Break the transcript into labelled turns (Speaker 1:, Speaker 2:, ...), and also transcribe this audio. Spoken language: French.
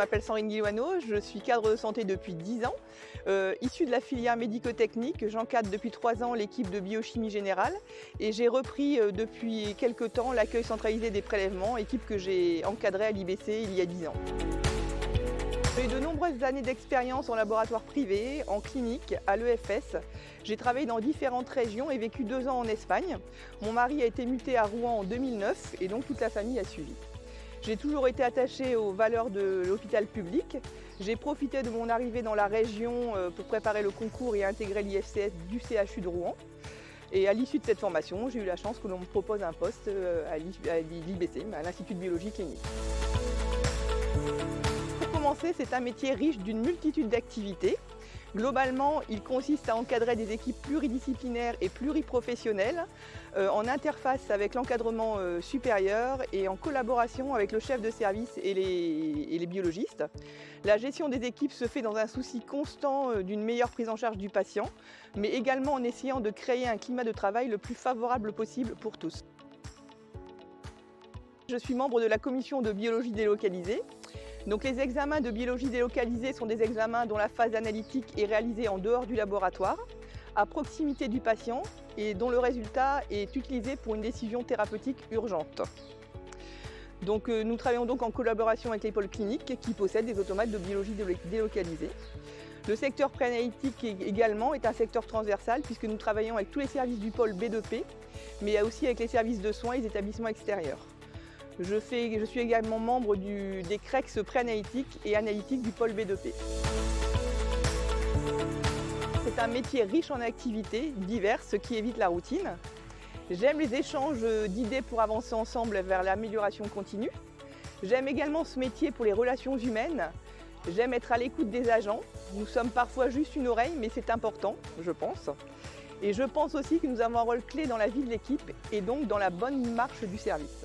Speaker 1: m'appelle Sandrine Guilouano, je suis cadre de santé depuis 10 ans. Euh, issue de la filière médico-technique, j'encadre depuis 3 ans l'équipe de biochimie générale et j'ai repris euh, depuis quelques temps l'accueil centralisé des prélèvements, équipe que j'ai encadrée à l'IBC il y a 10 ans. J'ai de nombreuses années d'expérience en laboratoire privé, en clinique, à l'EFS. J'ai travaillé dans différentes régions et vécu deux ans en Espagne. Mon mari a été muté à Rouen en 2009 et donc toute la famille a suivi. J'ai toujours été attachée aux valeurs de l'hôpital public. J'ai profité de mon arrivée dans la région euh, pour préparer le concours et intégrer l'IFCS du CHU de Rouen. Et à l'issue de cette formation, j'ai eu la chance que l'on me propose un poste euh, à l'IBC, à l'Institut de biologie clinique. Commencer, c'est un métier riche d'une multitude d'activités. Globalement, il consiste à encadrer des équipes pluridisciplinaires et pluriprofessionnelles euh, en interface avec l'encadrement euh, supérieur et en collaboration avec le chef de service et les, biologistes. La gestion des équipes se fait dans un souci constant euh, d'une meilleure prise en charge du patient, mais également en essayant de créer un climat de travail le plus favorable possible pour tous. Je suis membre de la commission de biologie délocalisée les examens de biologie délocalisée sont des examens dont la phase analytique est réalisée en dehors du laboratoire, à proximité du patient et dont le résultat est utilisé pour une décision thérapeutique urgente. Euh, nous travaillons donc en collaboration avec les pôles cliniques qui possèdent des automates de biologie délocalisée. Le secteur préanalytique également est un secteur transversal puisque nous travaillons avec tous les services du pôle B2P, mais aussi avec les services de soins et les établissements extérieurs. Je, suis également membre des CREX préanalytiques et analytiques du pôle B2P. C'est un métier riche en activités diverses qui évite la routine. J'aime les échanges d'idées pour avancer ensemble vers l'amélioration continue. J'aime également ce métier pour les relations humaines. J'aime être à l'écoute des agents. Nous sommes parfois juste une oreille, mais c'est important, je pense. Et je pense aussi que nous avons un rôle clé dans la vie de l'équipe et donc dans la bonne marche du service.